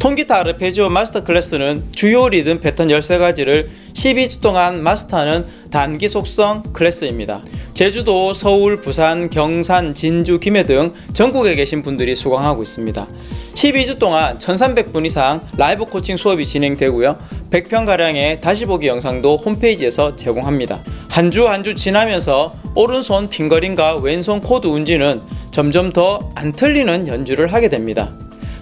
통기타 아르페지오 마스터 클래스는 주요 리듬 패턴 13가지를 12주 동안 마스터하는 단기 속성 클래스입니다. 제주도, 서울, 부산, 경산, 진주, 김해 등 전국에 계신 분들이 수강하고 있습니다. 12주 동안 1300분 이상 라이브 코칭 수업이 진행되고요. 100편가량의 다시 보기 영상도 홈페이지에서 제공합니다. 한 주 한 주 지나면서 오른손 핑거링과 왼손 코드 운지는 점점 더 안 틀리는 연주를 하게 됩니다.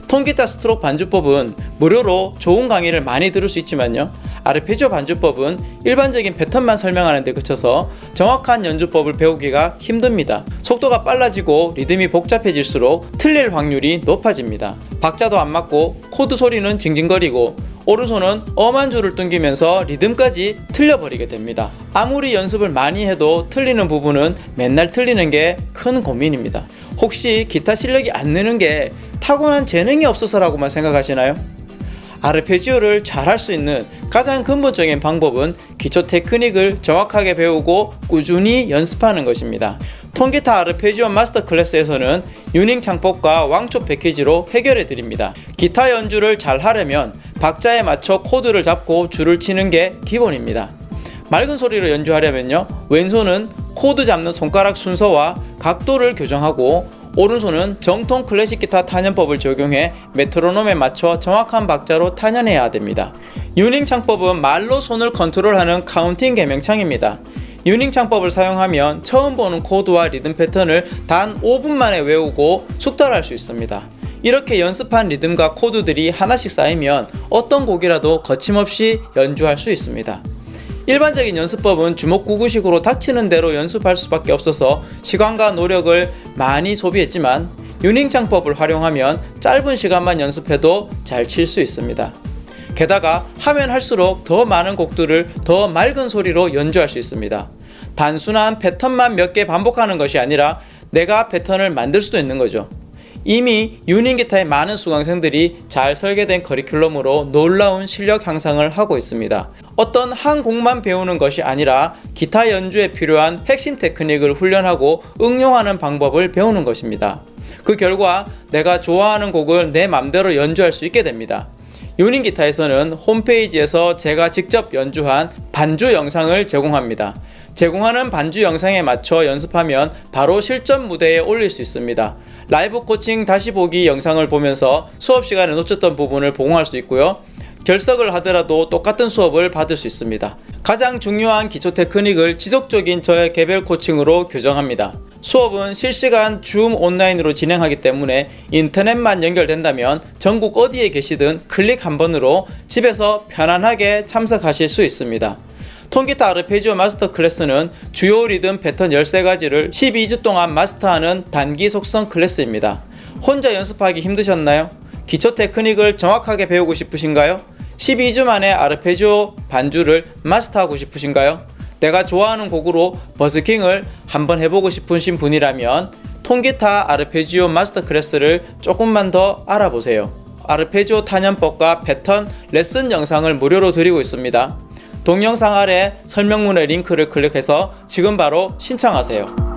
통기타 스트록 반주법은 무료로 좋은 강의를 많이 들을 수 있지만요. 아르페지오 반주법은 일반적인 패턴만 설명하는 데 그쳐서 정확한 연주법을 배우기가 힘듭니다. 속도가 빨라지고 리듬이 복잡해질수록 틀릴 확률이 높아집니다. 박자도 안 맞고 코드 소리는 징징거리고 오른손은 엄한 줄을 뚱기면서 리듬까지 틀려버리게 됩니다. 아무리 연습을 많이 해도 틀리는 부분은 맨날 틀리는 게 큰 고민입니다. 혹시 기타 실력이 안 느는 게 타고난 재능이 없어서라고만 생각하시나요? 아르페지오를 잘 할 수 있는 가장 근본적인 방법은 기초 테크닉을 정확하게 배우고 꾸준히 연습하는 것입니다. 통기타 아르페지오 마스터 클래스에서는 유닝 창법과 왕초 패키지로 해결해 드립니다. 기타 연주를 잘 하려면 박자에 맞춰 코드를 잡고 줄을 치는 게 기본입니다. 맑은 소리로 연주하려면요 왼손은 코드 잡는 손가락 순서와 각도를 교정하고 오른손은 정통 클래식 기타 탄현법을 적용해 메트로놈에 맞춰 정확한 박자로 탄현해야 됩니다. 유닝 창법은 말로 손을 컨트롤하는 카운팅 계명창입니다. 유닝 창법을 사용하면 처음 보는 코드와 리듬 패턴을 단 5분 만에 외우고 숙달할 수 있습니다. 이렇게 연습한 리듬과 코드들이 하나씩 쌓이면 어떤 곡이라도 거침없이 연주할 수 있습니다. 일반적인 연습법은 주먹구구식으로 닥치는 대로 연습할 수밖에 없어서 시간과 노력을 많이 소비했지만 유닝 창법을 활용하면 짧은 시간만 연습해도 잘 칠 수 있습니다. 게다가 하면 할수록 더 많은 곡들을 더 맑은 소리로 연주할 수 있습니다. 단순한 패턴만 몇 개 반복하는 것이 아니라 내가 패턴을 만들 수도 있는 거죠. 이미 유닝 기타의 많은 수강생들이 잘 설계된 커리큘럼으로 놀라운 실력 향상을 하고 있습니다. 어떤 한 곡만 배우는 것이 아니라 기타 연주에 필요한 핵심 테크닉을 훈련하고 응용하는 방법을 배우는 것입니다. 그 결과 내가 좋아하는 곡을 내 맘대로 연주할 수 있게 됩니다. 유닝 기타에서는 홈페이지에서 제가 직접 연주한 반주 영상을 제공합니다. 제공하는 반주 영상에 맞춰 연습하면 바로 실전 무대에 올릴 수 있습니다. 라이브 코칭 다시 보기 영상을 보면서 수업 시간에 놓쳤던 부분을 보강할 수 있고요. 결석을 하더라도 똑같은 수업을 받을 수 있습니다. 가장 중요한 기초 테크닉을 지속적인 저의 개별 코칭으로 교정합니다. 수업은 실시간 줌 온라인으로 진행하기 때문에 인터넷만 연결된다면 전국 어디에 계시든 클릭 한 번으로 집에서 편안하게 참석하실 수 있습니다. 통기타 아르페지오 마스터 클래스는 주요 리듬 패턴 13가지를 12주 동안 마스터하는 단기 속성 클래스입니다. 혼자 연습하기 힘드셨나요? 기초 테크닉을 정확하게 배우고 싶으신가요? 12주 만에 아르페지오 반주를 마스터하고 싶으신가요? 내가 좋아하는 곡으로 버스킹을 한번 해보고 싶으신 분이라면 통기타 아르페지오 마스터 클래스를 조금만 더 알아보세요. 아르페지오 탄현법과 패턴 레슨 영상을 무료로 드리고 있습니다. 동영상 아래 설명문의 링크를 클릭해서 지금 바로 신청하세요.